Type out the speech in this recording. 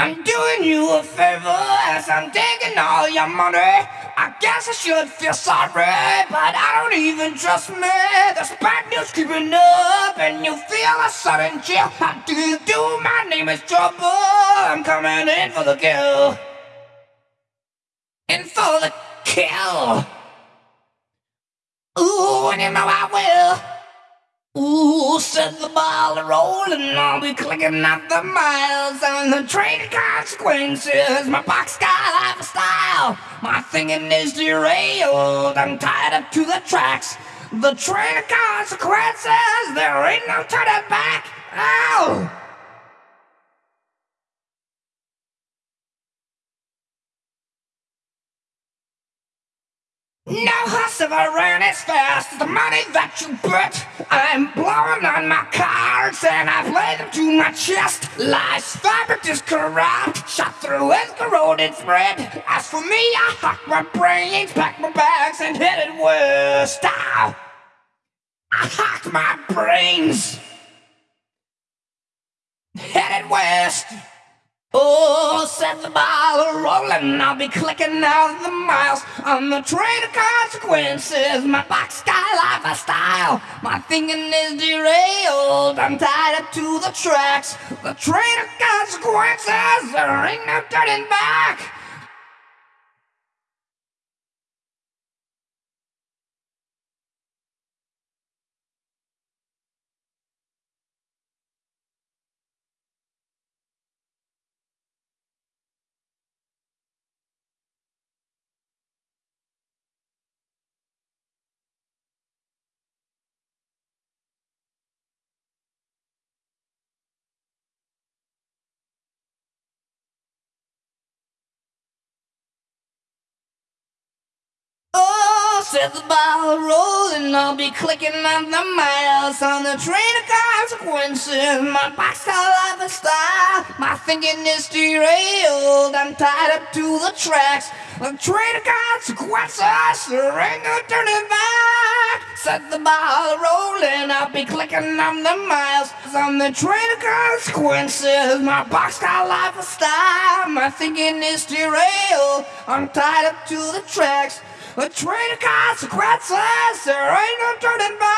I'm doing you a favor as I'm taking all your money. I guess I should feel sorry, but I don't even trust me. There's bad news creeping up, and you feel a sudden chill. How do you do? My name is Trouble. I'm coming in for the kill. In for the kill. Ooh, and you know I will. Ooh, set the ball rolling, I'll be clicking up the miles on the train of consequences. My boxcar lifestyle, my thinking is derailed. I'm tied up to the tracks. The train of consequences, there ain't no turning back. Ow! No if I ran as fast as the money that you bet. I'm blowing on my cards and I've laid them to my chest. Life's fabric is corrupt, shot through as corroded thread. As for me, I hock my brains, pack my bags, and headed west. Ow! I hocked my brains, headed west. Oh, set the ball rolling. I'll be clicking out the miles on the train of consequences. My box boxcar lifestyle, my thinking is derailed. I'm tied up to the tracks. The train of consequences. There ain't no turning back. Set the ball rolling. I'll be clicking on the miles on the train of consequences. My boxcar lifestyle, my thinking is derailed. I'm tied up to the tracks. The train of consequences, there ain't no turning back. Set the ball rolling, I'll be clicking on the miles on the train of consequences. My boxcar lifestyle, my thinking is derailed. I'm tied up to the tracks. A train of consequences, there ain't no turning back.